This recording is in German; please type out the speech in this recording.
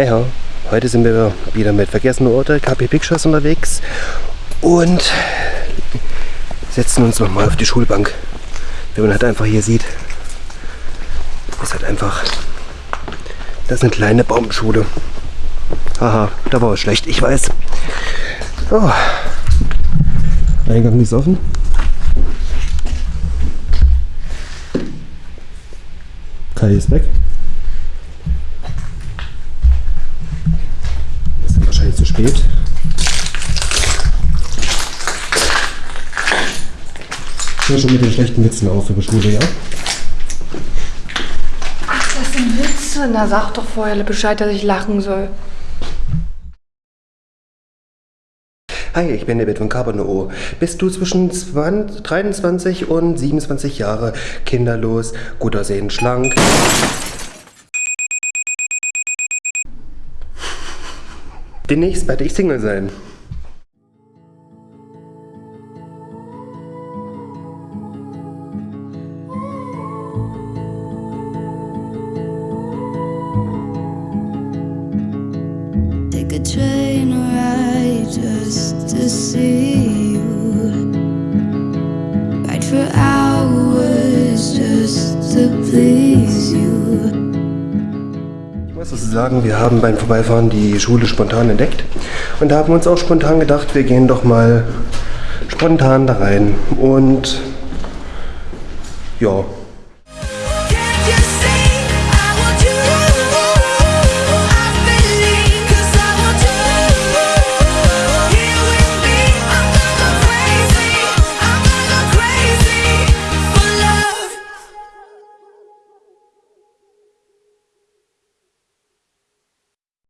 Hey ho, heute sind wir wieder mit Vergessene Orte, KP Pictures unterwegs und setzen uns nochmal auf die Schulbank. Wie man halt einfach hier sieht, ist halt einfach, das ist eine kleine Baumschule. Haha, da war es schlecht, ich weiß. Oh. Eingang ist offen. Kai ist weg. Sind wahrscheinlich zu spät. Hör schon mit den schlechten Witzen auf für die Schule, ja? Das sind Witze. Na, sag doch vorher Bescheid, dass ich lachen soll. Hi, ich bin David von Carbonoo. Bist du zwischen 20, 23 und 27 Jahre, kinderlos, gut aussehend, schlank? Demnächst werde ich Single sein. Train ride just to see you. Ride for hours just to please muss also sagen, wir haben beim Vorbeifahren die Schule spontan entdeckt. Und haben uns auch spontan gedacht, wir gehen doch mal spontan da rein. Und ja,